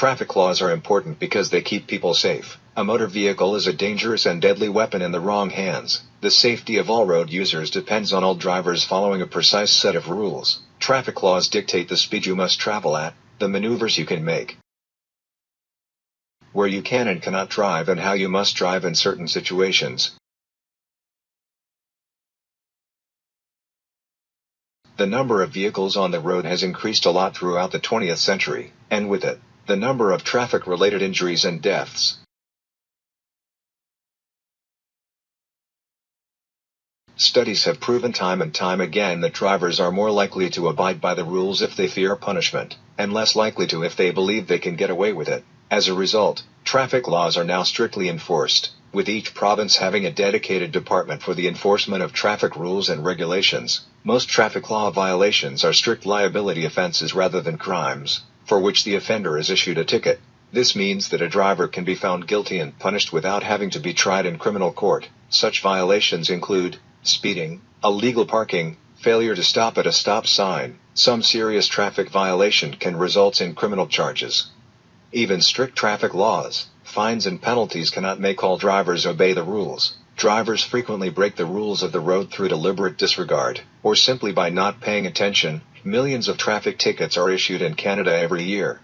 Traffic laws are important because they keep people safe. A motor vehicle is a dangerous and deadly weapon in the wrong hands. The safety of all road users depends on all drivers following a precise set of rules. Traffic laws dictate the speed you must travel at, the maneuvers you can make, where you can and cannot drive and how you must drive in certain situations. The number of vehicles on the road has increased a lot throughout the 20th century, and with it, the number of traffic-related injuries and deaths. Studies have proven time and time again that drivers are more likely to abide by the rules if they fear punishment, and less likely to if they believe they can get away with it. As a result, traffic laws are now strictly enforced, with each province having a dedicated department for the enforcement of traffic rules and regulations. Most traffic law violations are strict liability offenses rather than crimes, for which the offender is issued a ticket. This means that a driver can be found guilty and punished without having to be tried in criminal court. Such violations include speeding, illegal parking, failure to stop at a stop sign, some serious traffic violation can result in criminal charges. Even strict traffic laws, fines and penalties cannot make all drivers obey the rules. Drivers frequently break the rules of the road through deliberate disregard, or simply by not paying attention. Millions of traffic tickets are issued in Canada every year.